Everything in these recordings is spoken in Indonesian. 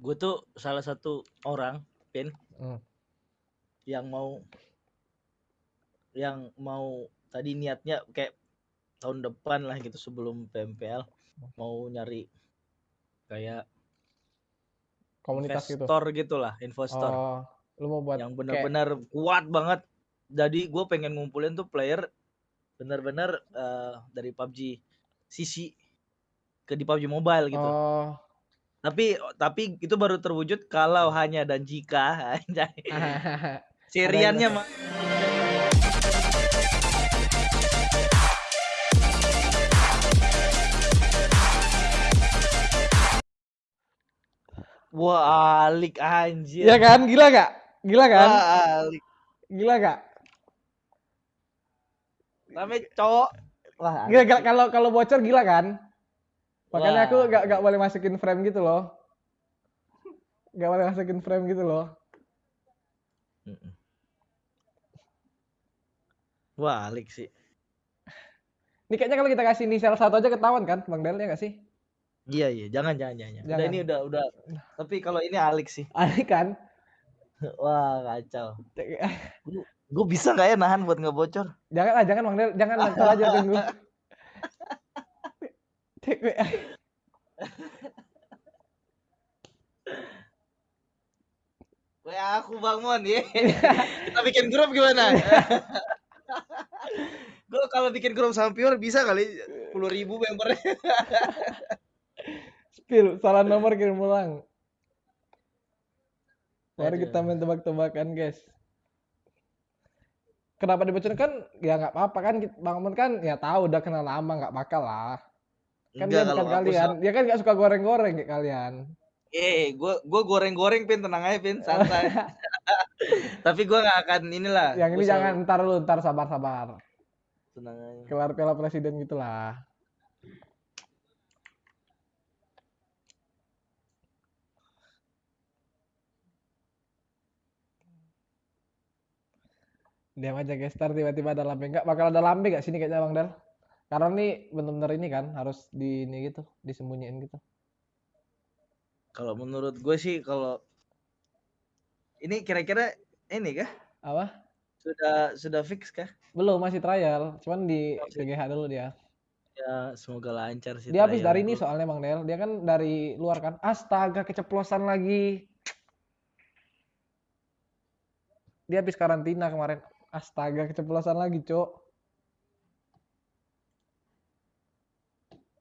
gue tuh salah satu orang pin Hmm. yang mau yang mau tadi niatnya kayak tahun depan lah gitu sebelum PMPL mau nyari kayak Komunitas gitu. investor gitulah investor Oh, lu mau buat yang kayak benar-benar kuat banget jadi gue pengen ngumpulin tuh player benar-benar eh, dari PUBG CC ke di PUBG Mobile gitu Oh. Tapi tapi itu baru terwujud kalau hanya dan jika anjay. seriannya mah Wah, alik anjir. Iya kan? Gila gak? Gila kan? Wah, alik. Gila gak? Namanya cowok. Wah, Gila, gila kalau kalau bocor gila kan? Makanya aku Wah. gak, gak boleh masukin frame gitu loh. Gak boleh masukin frame gitu loh. Wah, alik sih. Ini kayaknya kalau kita kasih inisial satu aja ketahuan kan, Bang Del ya gak sih? Iya, iya, jangan jangan jangan. Udah Jangan. ini udah udah. Tapi kalau ini alik sih. Aneh kan? Wah, kacau. Gue bisa nggak ya nahan buat nggak bocor? Jangan lah, jangan Bang Del, jangan aja tunggu. Kayak aku bangun ya. Kita bikin grup gimana? Gue kalau bikin grup sama Pior bisa kali puluh ribu membernya. Spill, salah nomor kirim ulang. Mari kita main tebak-tebakan, guys. Kenapa dibocorin kan? Ya nggak apa-apa kan, Bang Mon kan ya tahu udah kenal lama nggak bakal lah. Kan dia bukan kalian, dia kan nggak suka goreng-goreng kayak kalian. Eh, gue gue goreng-goreng pin tenang aja pin santai. Tapi gue nggak akan inilah. Yang ini jangan selalu ntar lu, ntar sabar-sabar. tenang aja. Kelar piala presiden gitulah. Diam aja guys, ntar tiba-tiba ada lambe. Nggak bakal ada lambe nggak sini kayaknya Bang Del? Karena nih bener-bener ini kan harus di ini gitu, disembunyiin gitu. Kalau menurut gue sih kalau ini kira-kira ini kah Apa? sudah sudah fix kah? Belum, masih trial. Cuman di. PGH dulu dia. Ya semoga lancar sih. Dia habis dari ini soalnya Bang Del. Dia kan dari luar kan. Astaga, keceplosan lagi. Dia habis karantina kemarin. Astaga, keceplosan lagi, Cok.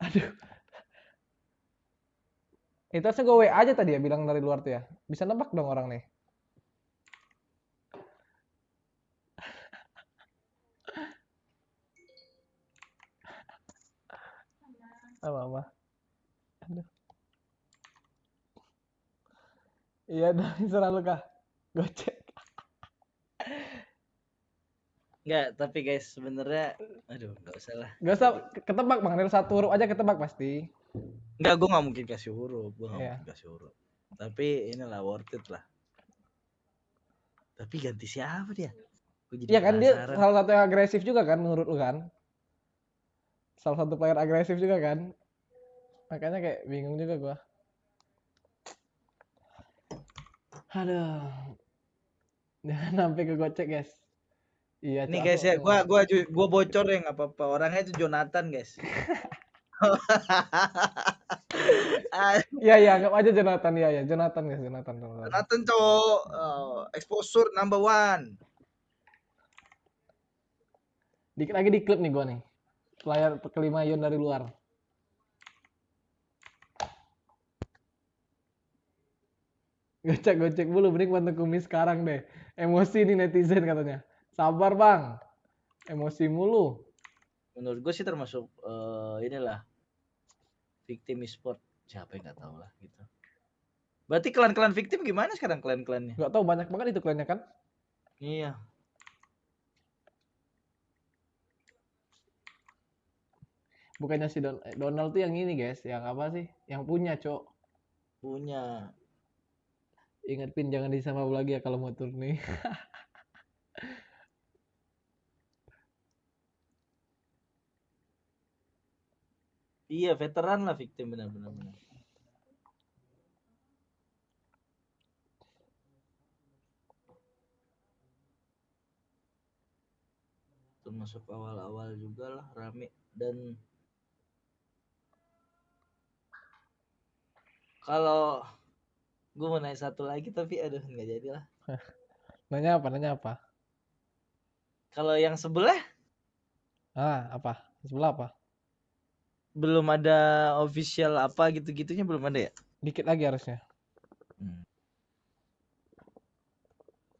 Aduh. Itu harusnya gue WA aja tadi ya bilang dari luar tuh ya. Bisa nebak dong orang nih. Apa apa? Aduh. Iya dong, serah lu kah? Gocek. Enggak, tapi guys sebenarnya aduh nggak usah lah. Gak usah ketebak Bang Del satu huruf aja ketebak pasti. Enggak, gue nggak mungkin kasih huruf, gue nggak Iya. mungkin kasih huruf. Tapi inilah worth it lah. Tapi ganti siapa dia? Jadi Iya kan dia salah satu yang agresif juga kan menurut lu kan? Salah satu player agresif juga kan? Makanya kayak bingung juga gua. Aduh. Jangan sampai ke gocek, guys. Iya, Nih guys ya, gua gua gua bocor ya nggak apa-apa. Orangnya itu Jonathan guys. Iya, iya, anggap aja Jonathan ya, ya. Jonathan guys, Jonathan. Jonathan. Jonathan cowok oh, exposure number one. Dikit lagi di klip nih gua nih. Player kelima Yon dari luar. Gocek-gocek mulu, mending bantu kumis sekarang deh. Emosi nih netizen katanya. Sabar bang. Emosi mulu. Menurut gue sih termasuk eh, inilah victim e-sport. Siapa yang nggak tahu lah gitu. Berarti klan-klan victim gimana sekarang klan-klannya? Gak tahu banyak banget itu kliennya kan. Iya. Bukannya si Don- Donald tuh yang ini guys. Yang apa sih? Yang punya cok. Punya. Ingat pin jangan disama lagi ya kalau mau turun Iya, veteran lah victim benar-benar. Termasuk awal-awal juga lah rame dan kalau gue mau naik satu lagi tapi aduh nggak jadilah nanya apa? Nanya apa? Kalau yang sebelah? Ah, apa? Sebelah apa? Belum ada official apa gitu-gitunya belum ada ya Dikit lagi harusnya. Hmm.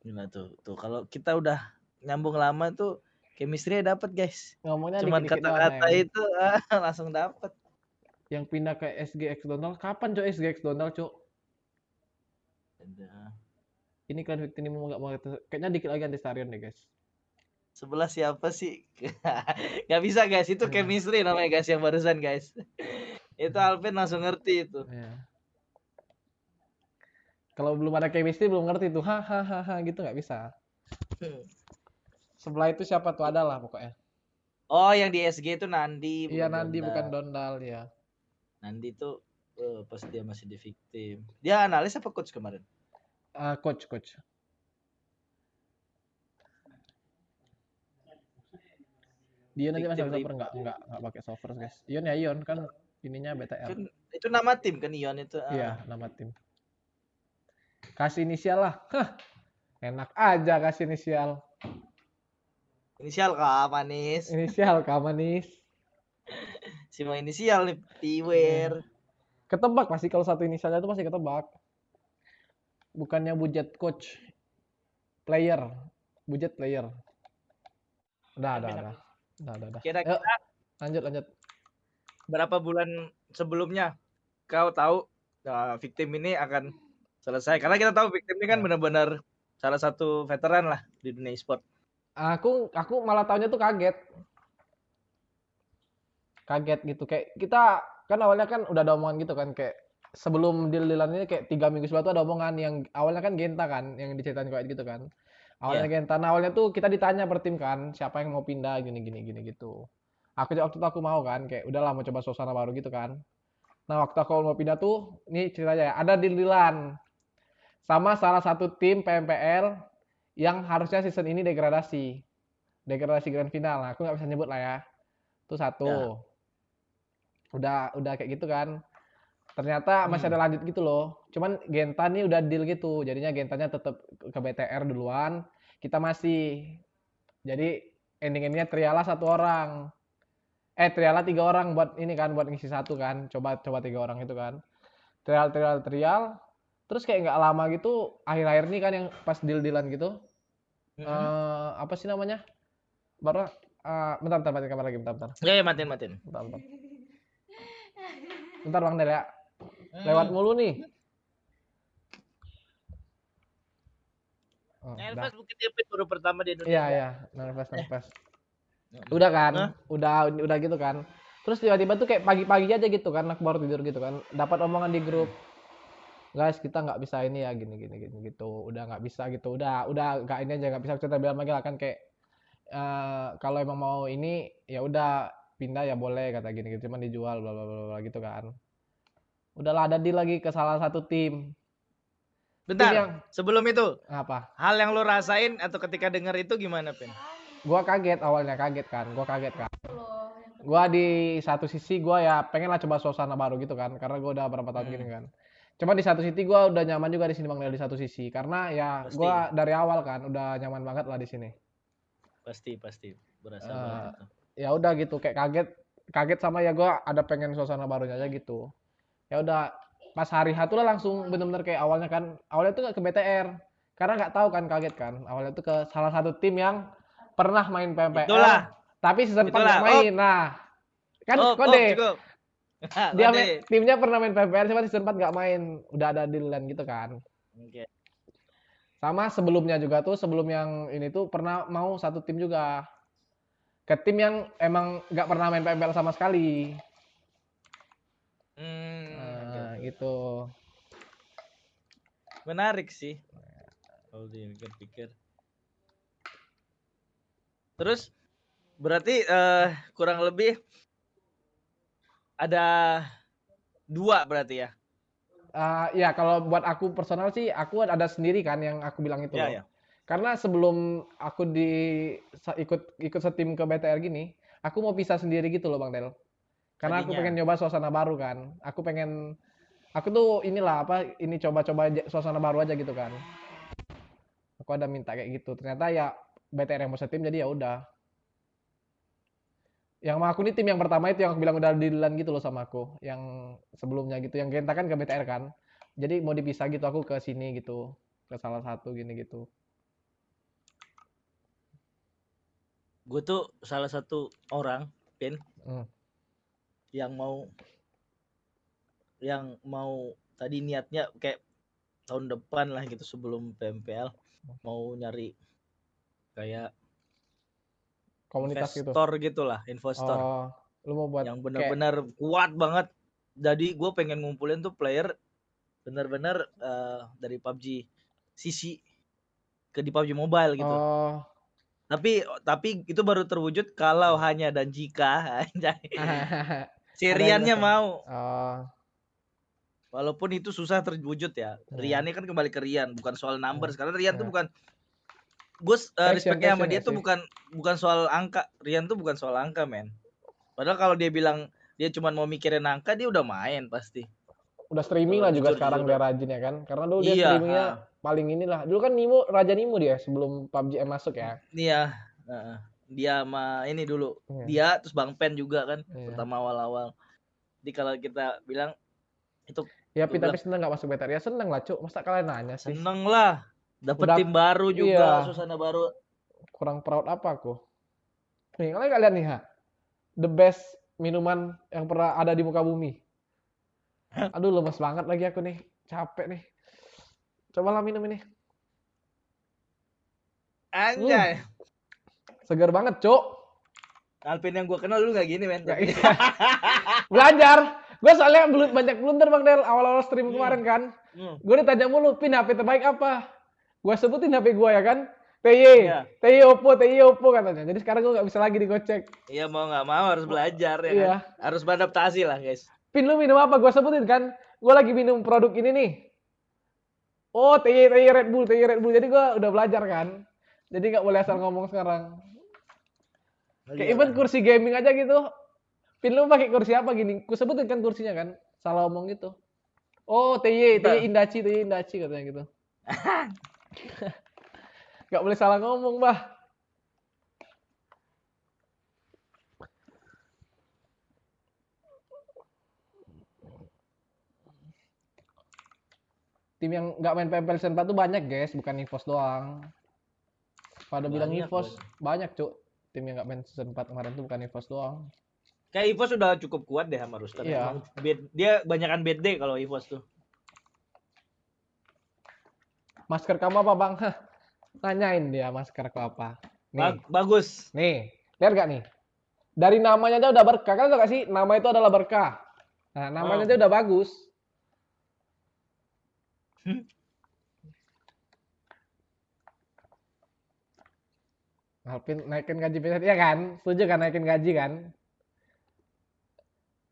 Gila tuh, tuh kalau kita udah nyambung lama tuh chemistry dapat guys. Ngomongnya Cuman kata-kata Neng. itu ah, langsung dapat. Yang pindah ke SGX Donald. Kapan cok SGX Donald cok? Ini kalian victim mau nggak mau kayaknya dikit lagi anti starion deh guys. Sebelah siapa sih? Gak bisa guys, itu Hmm. chemistry namanya guys yang barusan guys. itu Alvin langsung ngerti itu. Ya. Kalau belum ada chemistry belum ngerti tuh hahaha gitu nggak bisa. Sebelah itu siapa tuh ada lah pokoknya. Oh, yang di SG itu Nandi. Iya Nandi bukan Dondal ya. Nandi tuh eh, pas dia masih di victim. Dia analis apa coach kemarin? Ah, coach coach. Dion aja masih Victim software nggak nggak nggak pakai software guys. Ion ya Ion kan ininya BTL. Kan itu nama tim kan Ion itu. ah. Iya nama tim. Kasih inisial lah. Hah, enak aja kasih inisial. Inisial kah manis? Inisial kak manis. Si mau inisial nih Piwer. Ketebak pasti kalau satu inisialnya itu pasti ketebak. Bukannya budget coach. Player. Budget player. Udah, udah, udah. Udah, udah, udah. Kira-kira Yuk, lanjut, lanjut. berapa bulan sebelumnya kau tahu nah, victim ini akan selesai? Karena kita tahu victim ini kan Ya. benar-benar salah satu veteran lah di dunia e-sport. Aku aku malah tahunya tuh kaget. Kaget gitu kayak kita kan awalnya kan udah ada omongan gitu kan kayak sebelum deal-dealan ini kayak tiga minggu sebelum itu ada omongan yang awalnya kan Genta kan yang diceritain kayak gitu kan. Awalnya Genta, nah awalnya tuh kita ditanya per tim kan siapa yang mau pindah gini gini gini gitu. Aku waktu itu aku mau kan kayak udahlah mau coba suasana baru gitu kan. Nah waktu aku mau pindah tuh ini ceritanya ya ada deal-dealan sama salah satu tim PMPL yang harusnya season ini degradasi. Degradasi grand final. Nah, aku nggak bisa nyebut lah ya. Itu satu. Ya. Udah udah kayak gitu kan. Ternyata masih Hmm. ada lanjut gitu loh. Cuman Genta nih udah deal gitu. Jadinya Gentanya tetap ke BTR duluan. Kita masih. Jadi ending-endingnya Triala satu orang. Eh Triala tiga orang buat ini kan buat ngisi satu kan. Coba coba tiga orang itu kan. Trial trial trial. Terus kayak nggak lama gitu akhir-akhir nih kan yang pas deal-dealan gitu. Mm-mm. eh apa sih namanya? Baru eh bentar bentar mati kamar lagi bentar bentar. Ya, ya matiin matiin. Bentar bentar. Bentar Bang Del ya. Lewat mulu nih. Oh. Nervous mungkin dia baru pertama di Indonesia. Iya iya, nervous nervous. Udah kan, udah udah gitu kan. Terus tiba-tiba tuh kayak pagi-pagi aja gitu kan, aku baru tidur gitu kan. Dapat omongan di grup. Guys, kita nggak bisa ini ya gini gini gini gitu. Udah nggak bisa gitu. Udah udah nggak ini aja nggak bisa kita bilang lagi lah kan kayak eh kalau emang mau ini ya udah pindah ya boleh kata gini gitu cuman dijual bla bla bla gitu kan. Udahlah ada deal lagi ke salah satu tim. Tim Bentar, yang sebelum itu, apa? hal yang lo rasain atau ketika dengar itu gimana, Pin? Gua kaget awalnya kaget kan. Gua kaget kan. Gua di satu sisi gua ya pengen lah coba suasana baru gitu kan karena gua udah berapa tahun Hmm. gini kan. Cuma di satu sisi gua udah nyaman juga di sini Bang Del di satu sisi karena ya Pasti. gua dari awal kan udah nyaman banget lah di sini. Pasti, pasti. Berasa Eh, banget itu. Ya udah gitu kayak kaget kaget sama ya gua ada pengen suasana barunya aja gitu. Ya udah pas hari H tuh lah langsung bener-bener kayak awalnya kan awalnya tuh ke BTR karena nggak tahu kan kaget kan. Awalnya tuh ke salah satu tim yang pernah main PMPL Itulah. tapi season 4 Itulah. nggak main nah kan Oh, oh, kode cukup. dia main- timnya pernah main PMPL cuma season 4 nggak main. Udah ada dealan gitu kan. Sama sebelumnya juga tuh sebelum yang ini tuh pernah mau satu tim juga. Ke tim yang emang nggak pernah main PMPL sama sekali Hmm, oke, nah, oke. Gitu Menarik sih. Kalau dipikir-pikir. Terus berarti eh, kurang lebih ada dua berarti ya? Ah, ya kalau buat aku personal sih aku ada sendiri kan yang aku bilang itu Iya, loh. iya. Karena sebelum aku di ikut ikut setim ke BTR gini, aku mau pisah sendiri gitu loh Bang Del. Karena aku Tadinya. pengen nyoba suasana baru kan. Aku pengen aku tuh inilah apa ini coba-coba aja suasana baru aja gitu kan. Aku ada minta kayak gitu. Ternyata ya BTR yang mau setim jadi ya udah. Yang sama aku nih tim yang pertama itu yang aku bilang udah dealan gitu loh sama aku. Yang sebelumnya gitu. Yang Genta kan ke BTR kan. Jadi mau dipisah gitu aku ke sini gitu. Ke salah satu gini gitu. Gue tuh salah satu orang, Pin, Hmm. yang mau yang mau tadi niatnya kayak tahun depan lah gitu sebelum PMPL mau nyari kayak Komunitas gitu. investor gitulah, investor Oh, lu mau buat yang kayak benar-benar kuat banget. Jadi gue pengen ngumpulin tuh player benar-benar eh, dari PUBG CC ke di PUBG Mobile gitu. Oh. Tapi tapi itu baru terwujud kalau hanya dan jika anjay. si Ada Riannya investor. mau. oh. Walaupun itu susah terwujud ya. Hmm. Riannya kan kembali ke Rian, bukan soal numbers. Karena Rian tuh Hmm. bukan gue Passion, respectnya sama dia tuh bukan bukan soal angka. Rian tuh bukan soal angka, men. Padahal kalau dia bilang dia cuma mau mikirin angka, dia udah main pasti. Udah streaming lah juga Jujur, sekarang dia rajin ya kan. Karena dulu dia Iya, streamingnya ha. paling inilah. Dulu kan Nimo Raja Nimo dia sebelum PUBG M masuk ya. Iya, heeh. dia sama ini dulu. Iya. Dia terus Bang Pen juga kan Iya. pertama awal-awal. Jadi kalau kita bilang Ya, Pi, tapi seneng gak masuk BTR? Ya seneng lah, Cuk. Masa kalian nanya sih? seneng lah, dapet Udah- tim baru juga, iya. suasana baru. Kurang proud apa aku? Nih, kalian kalian nih, ha. The best minuman yang pernah ada di muka bumi. Aduh, lemes banget lagi aku nih. Capek nih. Cobalah minum ini. Anjay. Segar banget, Cuk. Alvin yang gua kenal dulu gak gini, men. Ya, iya. Belajar. Gue soalnya belum banyak blunder Bang Del awal-awal stream Hmm. kemarin kan. Hmm. Gue ditanya mulu, pin HP terbaik apa? Gue sebutin HP gue ya kan. TY, Iya. TY Oppo, TY Oppo katanya. Jadi sekarang gue nggak bisa lagi digocek. Iya mau nggak mau harus belajar ya Iya. kan? Harus beradaptasi lah, guys. Pin lu minum apa? Gue sebutin kan. Gue lagi minum produk ini nih. Oh, TY, TY Red Bull, TY Red Bull. Jadi gue udah belajar kan. Jadi nggak boleh asal ngomong sekarang. Kayak even kursi gaming aja gitu. Pin lu pakai kursi apa gini? Ku sebutin kan kursinya kan. Salah omong gitu. Oh, TY. TY Indaci, TY Indaci katanya gitu. Gak boleh salah ngomong, Bah. Tim yang nggak main PMPL Season 4 tuh banyak, guys, bukan Evos doang. Pada bilang Banyak, Evos, banyak, Cuk. Tim yang nggak main Season 4 kemarin tuh bukan Evos doang. Kayak Evos sudah cukup kuat deh sama Rooster. Iya. Emang bed- dia banyakan bad day kalau Evos tuh. Masker kamu apa, Bang? Hah, Nanyain dia masker aku apa. Nih, Ba- bagus. nih. Lihat gak nih? Dari namanya aja udah berkah. Tau gak sih? Nama itu adalah berkah. Nah, namanya Oh. aja udah bagus. Hmm. Alvin naikin gaji PSS, ya kan? Setuju kan naikin gaji kan?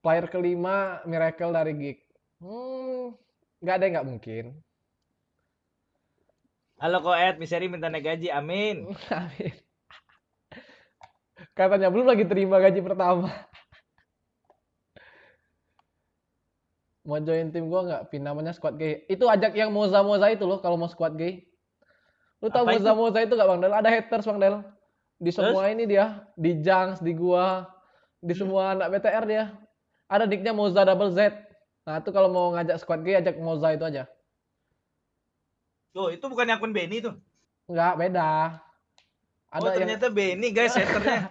Player kelima Miracle dari Geek. Hmm, nggak ada yang nggak mungkin. Halo Koet, Miseri minta naik gaji. Amin. Amin. Katanya belum lagi terima gaji pertama. Mau join tim gua nggak? Pin namanya squad gay. Itu ajak yang Moza Moza itu loh kalau mau squad gay. Lu Apa Moza Moza itu gak Bang Del? Ada haters Bang Del. Di semua ini dia, di Junks, di gua, di semua anak BTR dia. Ada nicknya Moza double Z. Nah, itu kalau mau ngajak squad gay ajak Moza itu aja. Tuh, itu bukan akun Benny tuh. Enggak, beda. Ada oh, yang ternyata Benny guys hatternya.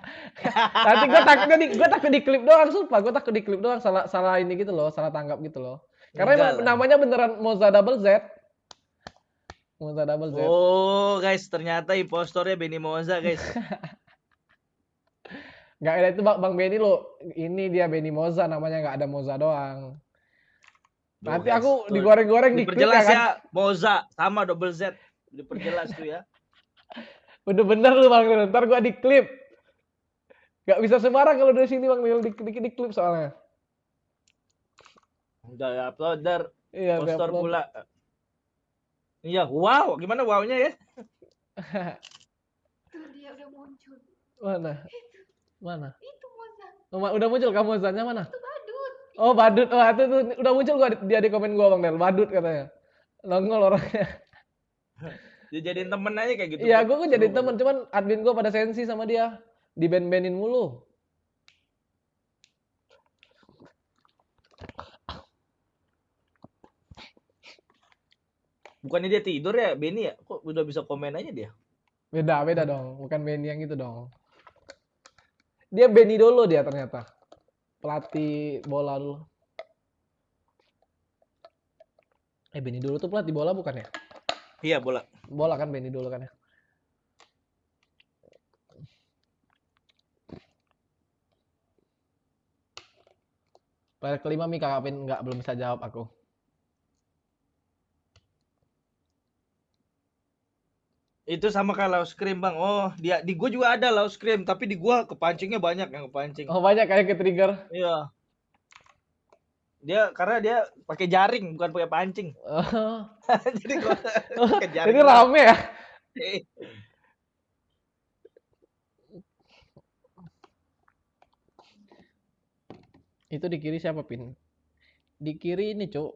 Nanti gue takut di gue takut di klip doang, sumpah gue takut di klip doang salah salah ini gitu loh, salah tanggap gitu loh. Karena Enggak namanya beneran Moza double Z. Moza double Z. Oh, guys, ternyata impostornya Benny Moza, guys. Enggak ada itu Bang, Bang Benny lo. Ini dia Benny Moza namanya nggak ada Moza doang. Nanti aku digoreng-goreng di klip ya Diperjelas kan. ya, Moza sama double Z. Diperjelas tuh ya. Bener-bener lu Bang Del. Ntar gua di klip. Gak bisa sembarang kalau dari sini Bang Del di, di, di klip soalnya. Udah upload dar Iya, poster pula. Iya, wow, gimana wownya ya? Tuh dia udah muncul. Mana? Mana? Itu Moza. Oh, udah muncul kamu Zanya mana? Itu badut. Oh, badut. Oh, itu tuh udah muncul gua dia di komen gua Bang Del. Badut katanya. Nongol orangnya. Dijadiin temen aja kayak gitu. Iya, gua kan jadi temen, cuman admin gua pada sensi sama dia. Di band-bandin mulu. Bukannya dia tidur ya, Benny ya? Kok udah bisa komen aja dia? Beda, beda dong. Bukan Benny yang itu dong. Dia Benny dulu dia ternyata. Pelatih bola dulu. Eh, Benny dulu tuh pelatih bola bukan ya? Iya, bola. Bola kan Benny dulu kan ya? Player kelima Mika Kapin nggak belum bisa jawab aku. Itu sama kayak Laos Cream, Bang. Oh, dia di gua juga ada Laos Cream, tapi di gua kepancingnya banyak yang kepancing. Oh banyak kayak ke trigger. Iya. Dia karena dia pakai jaring bukan pakai pancing. Oh, Jadi gua pakai jaring. ini rame ya? Itu di kiri siapa Pin? Di kiri ini cuk.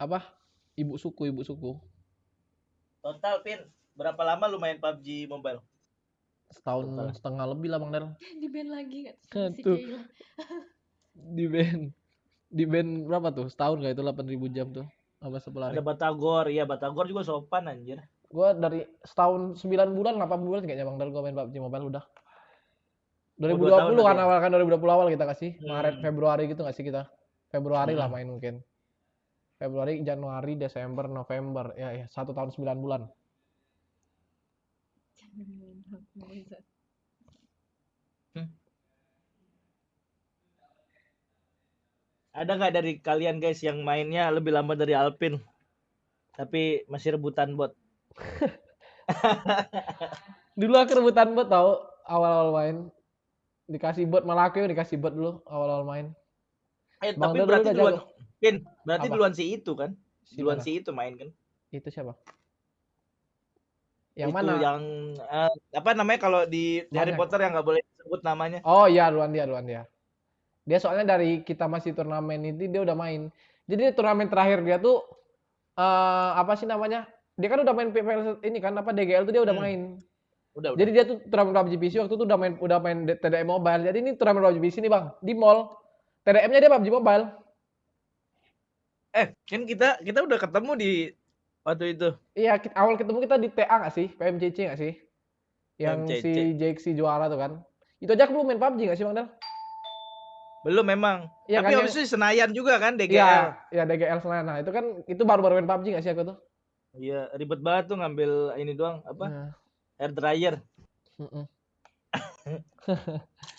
Apa? Ibu suku, ibu suku. Total pin berapa lama lu main PUBG Mobile? Setahun Total. setengah lebih lah Bang Del. Di band lagi kan. Si Tuh. Sheila. Di band. Di band berapa tuh? Setahun gak itu 8000 jam tuh? Apa sebelah Ada Batagor, iya Batagor juga sopan anjir. Gua dari setahun 9 bulan, 8 bulan kayaknya Bang Del gua main PUBG Mobile udah. dua 2020 tahun kan awal kan 2020 awal kita kasih. Maret, Hmm. Februari gitu gak sih kita? Februari lah Hmm. main mungkin. Februari, Januari, Desember, November. Ya, ya satu tahun 9 bulan. Jangan. Ada nggak dari kalian guys yang mainnya lebih lama dari Alpin? Tapi masih rebutan bot. Dulu aku rebutan bot tau awal-awal main. Dikasih bot malah aku dikasih bot dulu awal-awal main. Eh, Bang tapi Del berarti duluan. Pin, berarti Apa? duluan si itu kan? Si Duluan mana? si itu main kan? Itu siapa? Yang itu mana? yang eh, apa namanya kalau di Harry Banyak. Potter yang nggak boleh disebut namanya. Oh iya, duluan dia, duluan dia. Dia soalnya dari kita masih turnamen ini dia udah main. Jadi turnamen terakhir dia tuh eh apa sih namanya? Dia kan udah main PPL ini kan apa DGL tuh dia udah Hmm. main. Udah, udah. Jadi dia tuh turnamen PUBG PC waktu itu udah main udah main TDM Mobile. Jadi ini turnamen PUBG PC nih, Bang, di mall. TDM-nya dia PUBG Mobile. Eh, kan kita kita udah ketemu di waktu itu. Iya, awal ketemu kita di TA nggak sih? PMCC nggak sih? Yang PMCC. si JXC juara tuh kan. Itu aja aku belum main PUBG nggak sih, Bang Del? Belum memang. Iya Tapi kan, habis itu Senayan juga kan DGL. Iya, iya DGL Senayan. Nah, itu kan itu baru-baru main PUBG nggak sih aku tuh? Iya, ribet banget tuh ngambil ini doang apa? Nah, Air dryer. mm-mm.